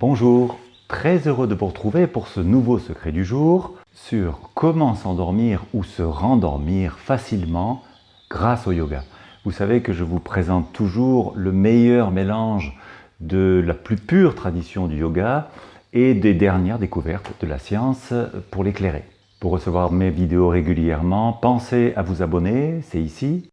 Bonjour, très heureux de vous retrouver pour ce nouveau secret du jour sur comment s'endormir ou se rendormir facilement grâce au yoga. Vous savez que je vous présente toujours le meilleur mélange de la plus pure tradition du yoga et des dernières découvertes de la science pour l'éclairer. Pour recevoir mes vidéos régulièrement, pensez à vous abonner, c'est ici.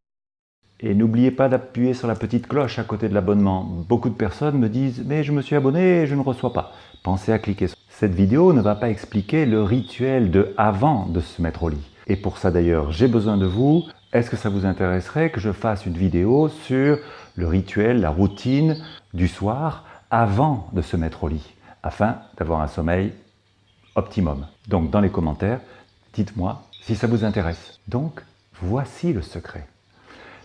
Et n'oubliez pas d'appuyer sur la petite cloche à côté de l'abonnement. Beaucoup de personnes me disent « mais je me suis abonné et je ne reçois pas ». Pensez à cliquer sur cette vidéo ne va pas expliquer le rituel de avant de se mettre au lit. Et pour ça d'ailleurs, j'ai besoin de vous. Est-ce que ça vous intéresserait que je fasse une vidéo sur le rituel, la routine du soir avant de se mettre au lit, afin d'avoir un sommeil optimum? Donc dans les commentaires, dites-moi si ça vous intéresse. Donc, voici le secret.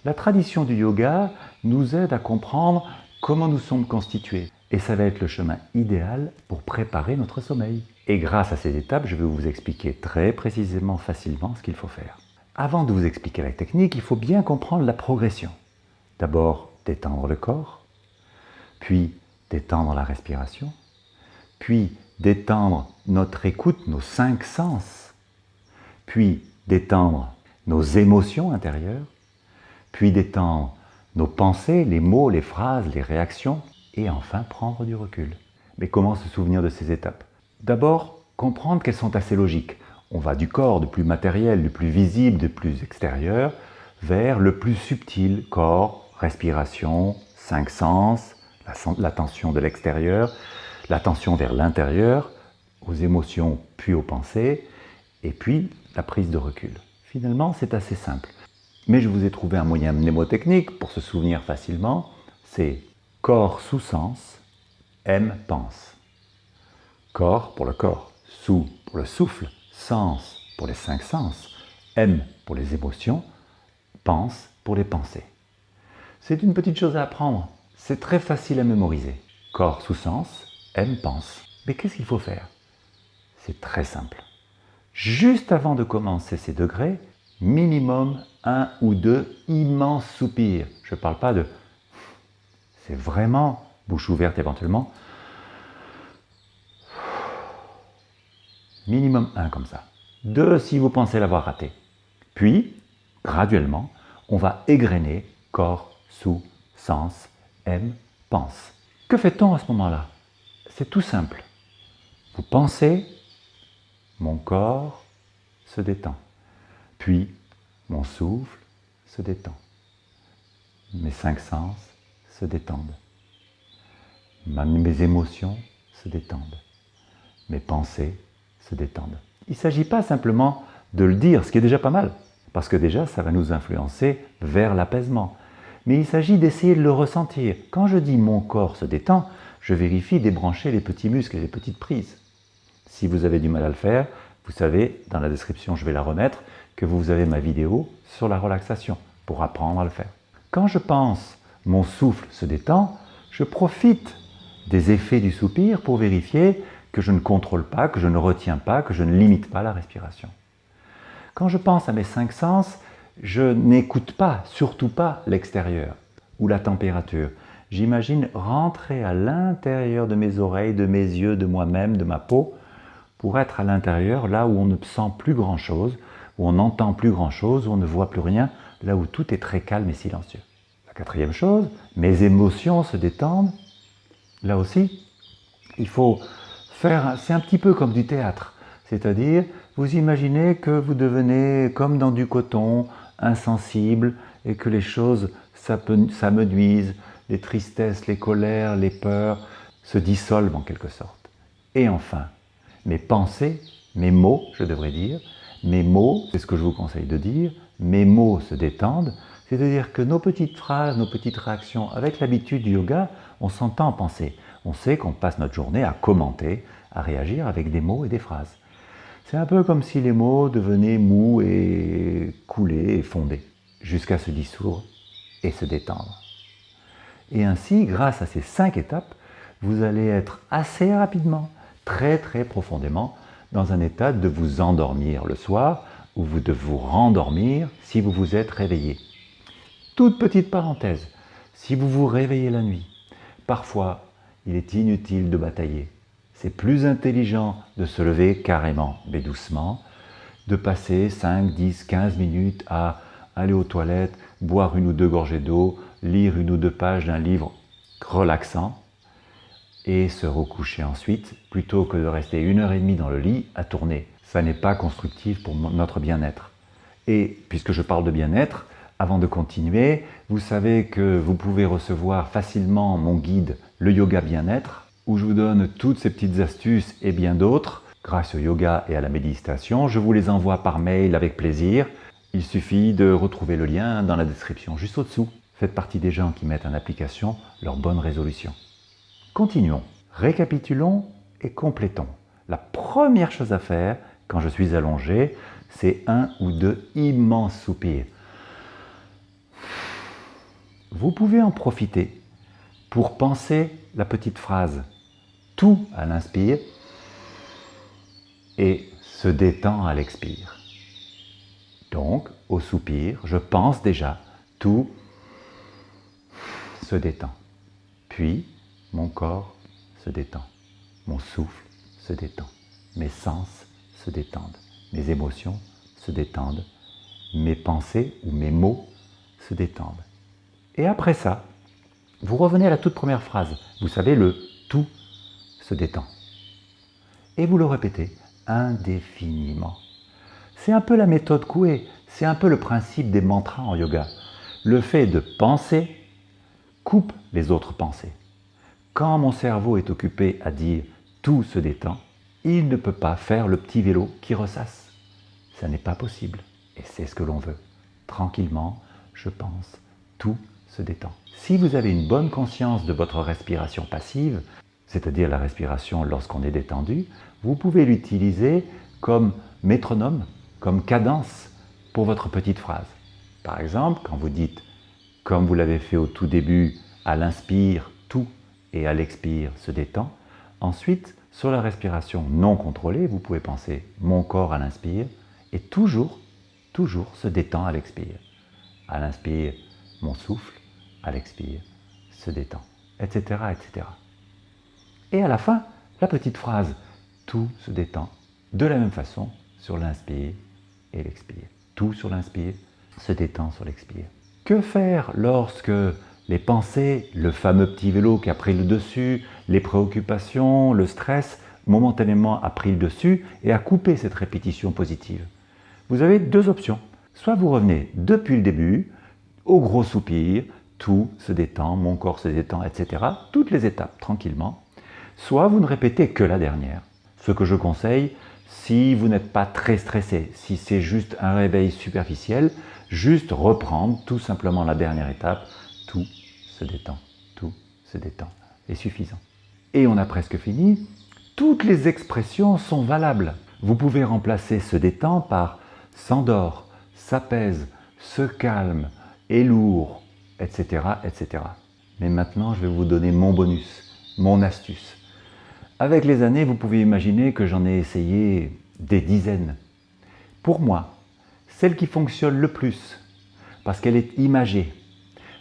La tradition du yoga nous aide à comprendre comment nous sommes constitués. Et ça va être le chemin idéal pour préparer notre sommeil. Et grâce à ces étapes, je vais vous expliquer très précisément, facilement ce qu'il faut faire. Avant de vous expliquer la technique, il faut bien comprendre la progression. D'abord, détendre le corps, puis détendre la respiration, puis détendre notre écoute, nos cinq sens, puis détendre nos émotions intérieures, puis détendre nos pensées, les mots, les phrases, les réactions, et enfin prendre du recul. Mais comment se souvenir de ces étapes? D'abord, comprendre qu'elles sont assez logiques. On va du corps, du plus matériel, du plus visible, du plus extérieur, vers le plus subtil, corps, respiration, cinq sens, l'attention de l'extérieur, l'attention vers l'intérieur, aux émotions puis aux pensées, et puis la prise de recul. Finalement, c'est assez simple. Mais je vous ai trouvé un moyen mnémotechnique pour se souvenir facilement, c'est corps sous sens, M pense. Corps pour le corps, sous pour le souffle, sens pour les cinq sens, M pour les émotions, pense pour les pensées. C'est une petite chose à apprendre, c'est très facile à mémoriser. Corps sous sens, M pense. Mais qu'est-ce qu'il faut faire? C'est très simple. Juste avant de commencer ces degrés, minimum un ou deux immenses soupirs. Je ne parle pas de... C'est vraiment, bouche ouverte éventuellement, minimum un comme ça. Deux si vous pensez l'avoir raté. Puis, graduellement, on va égrener corps, sous, sens, aime, pense. Que fait-on à ce moment-là? C'est tout simple. Vous pensez, mon corps se détend. Puis, mon souffle se détend. Mes cinq sens se détendent. Mes émotions se détendent. Mes pensées se détendent. Il ne s'agit pas simplement de le dire, ce qui est déjà pas mal, parce que déjà ça va nous influencer vers l'apaisement. Mais il s'agit d'essayer de le ressentir. Quand je dis « mon corps se détend », je vérifie débrancher les petits muscles et les petites prises. Si vous avez du mal à le faire, vous savez, dans la description, je vais la remettre, que vous avez ma vidéo sur la relaxation pour apprendre à le faire. Quand je pense « mon souffle se détend », je profite des effets du soupir pour vérifier que je ne contrôle pas, que je ne retiens pas, que je ne limite pas la respiration. Quand je pense à mes cinq sens, je n'écoute pas, surtout pas l'extérieur ou la température. J'imagine rentrer à l'intérieur de mes oreilles, de mes yeux, de moi-même, de ma peau, pour être à l'intérieur, là où on ne sent plus grand-chose, où on n'entend plus grand-chose, où on ne voit plus rien, là où tout est très calme et silencieux. La quatrième chose, mes émotions se détendent. Là aussi, il faut faire, c'est un petit peu comme du théâtre, c'est-à-dire vous imaginez que vous devenez comme dans du coton, insensible, et que les choses s'amenuisent, les tristesses, les colères, les peurs se dissolvent en quelque sorte. Et enfin, mes pensées, mes mots, je devrais dire, mes mots, c'est ce que je vous conseille de dire, mes mots se détendent, c'est-à-dire que nos petites phrases, nos petites réactions, avec l'habitude du yoga, on s'entend penser. On sait qu'on passe notre journée à commenter, à réagir avec des mots et des phrases. C'est un peu comme si les mots devenaient mous et coulés et fondés, jusqu'à se dissoudre et se détendre. Et ainsi, grâce à ces cinq étapes, vous allez être assez rapidement très très profondément dans un état de vous endormir le soir ou de vous rendormir si vous vous êtes réveillé. Toute petite parenthèse, si vous vous réveillez la nuit, parfois il est inutile de batailler. C'est plus intelligent de se lever carrément, mais doucement, de passer 5, 10, 15 minutes à aller aux toilettes, boire une ou deux gorgées d'eau, lire une ou deux pages d'un livre relaxant et se recoucher ensuite, plutôt que de rester une heure et demie dans le lit à tourner. Ça n'est pas constructif pour notre bien-être. Et puisque je parle de bien-être, avant de continuer, vous savez que vous pouvez recevoir facilement mon guide « Le yoga bien-être » où je vous donne toutes ces petites astuces et bien d'autres grâce au yoga et à la méditation. Je vous les envoie par mail avec plaisir. Il suffit de retrouver le lien dans la description juste au-dessous. Faites partie des gens qui mettent en application leurs bonnes résolutions. Continuons. Récapitulons et complétons. La première chose à faire quand je suis allongé, c'est un ou deux immenses soupirs. Vous pouvez en profiter pour penser la petite phrase « tout » à l'inspire et « se détend » à l'expire. Donc, au soupir, je pense déjà « tout » se détend. Puis, mon corps se détend, mon souffle se détend, mes sens se détendent, mes émotions se détendent, mes pensées ou mes mots se détendent. Et après ça, vous revenez à la toute première phrase. Vous savez, le « tout se détend ». Et vous le répétez indéfiniment. C'est un peu la méthode Coué, c'est un peu le principe des mantras en yoga. Le fait de penser coupe les autres pensées. Quand mon cerveau est occupé à dire « tout se détend », il ne peut pas faire le petit vélo qui ressasse. Ça n'est pas possible. Et c'est ce que l'on veut. Tranquillement, je pense, tout se détend. Si vous avez une bonne conscience de votre respiration passive, c'est-à-dire la respiration lorsqu'on est détendu, vous pouvez l'utiliser comme métronome, comme cadence pour votre petite phrase. Par exemple, quand vous dites comme vous l'avez fait au tout début, à l'inspire, tout, et à l'expire, se détend. Ensuite, sur la respiration non contrôlée, vous pouvez penser mon corps à l'inspire, et toujours, toujours se détend à l'expire. À l'inspire, mon souffle, à l'expire, se détend, etc., etc. Et à la fin, la petite phrase tout se détend de la même façon sur l'inspire et l'expire. Tout sur l'inspire se détend sur l'expire. Que faire lorsque les pensées, le fameux petit vélo qui a pris le dessus, les préoccupations, le stress, momentanément a pris le dessus et a coupé cette répétition positive Vous avez deux options. Soit vous revenez depuis le début, au gros soupir, tout se détend, mon corps se détend, etc. Toutes les étapes, tranquillement. Soit vous ne répétez que la dernière. Ce que je conseille, si vous n'êtes pas très stressé, si c'est juste un réveil superficiel, juste reprendre tout simplement la dernière étape, tout se détend, tout se détend, est suffisant. Et on a presque fini, toutes les expressions sont valables. Vous pouvez remplacer se détend par s'endort, s'apaise, se calme, est lourd, etc., etc. Mais maintenant, je vais vous donner mon bonus, mon astuce. Avec les années, vous pouvez imaginer que j'en ai essayé des dizaines. Pour moi, celle qui fonctionne le plus, parce qu'elle est imagée,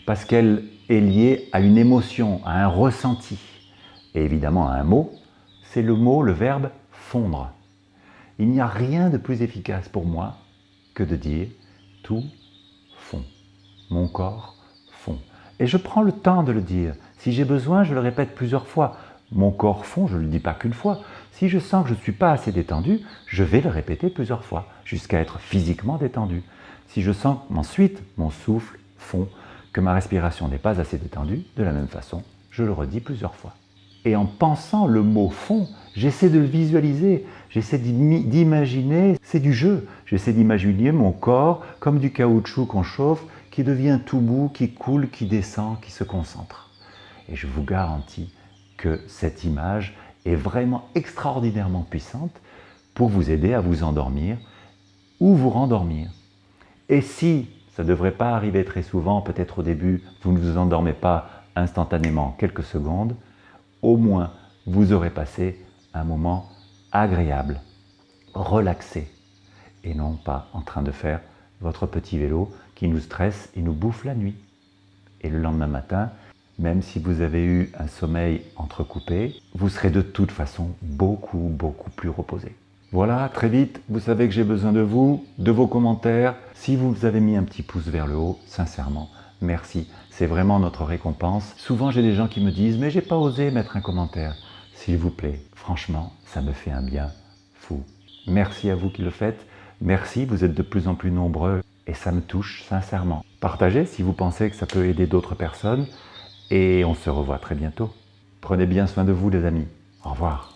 parce qu'elle est liée à une émotion, à un ressenti, et évidemment à un mot, c'est le mot, le verbe « fondre ». Il n'y a rien de plus efficace pour moi que de dire « tout fond ». Mon corps fond. Et je prends le temps de le dire. Si j'ai besoin, je le répète plusieurs fois. Mon corps fond, je ne le dis pas qu'une fois. Si je sens que je ne suis pas assez détendu, je vais le répéter plusieurs fois, jusqu'à être physiquement détendu. Si je sens ensuite mon souffle fond, que ma respiration n'est pas assez détendue, de la même façon, je le redis plusieurs fois. Et en pensant le mot fond, j'essaie de le visualiser, j'essaie d'imaginer, c'est du jeu, j'essaie d'imaginer mon corps comme du caoutchouc qu'on chauffe, qui devient tout mou, qui coule, qui descend, qui se concentre. Et je vous garantis que cette image est vraiment extraordinairement puissante pour vous aider à vous endormir ou vous rendormir. Et si ça ne devrait pas arriver très souvent, peut-être au début, vous ne vous endormez pas instantanément quelques secondes, au moins vous aurez passé un moment agréable, relaxé, et non pas en train de faire votre petit vélo qui nous stresse et nous bouffe la nuit. Et le lendemain matin, même si vous avez eu un sommeil entrecoupé, vous serez de toute façon beaucoup, beaucoup plus reposé. Voilà, très vite, vous savez que j'ai besoin de vous, de vos commentaires. Si vous avez mis un petit pouce vers le haut, sincèrement, merci. C'est vraiment notre récompense. Souvent, j'ai des gens qui me disent « mais j'ai pas osé mettre un commentaire ». S'il vous plaît, franchement, ça me fait un bien fou. Merci à vous qui le faites. Merci, vous êtes de plus en plus nombreux et ça me touche sincèrement. Partagez si vous pensez que ça peut aider d'autres personnes et on se revoit très bientôt. Prenez bien soin de vous les amis. Au revoir.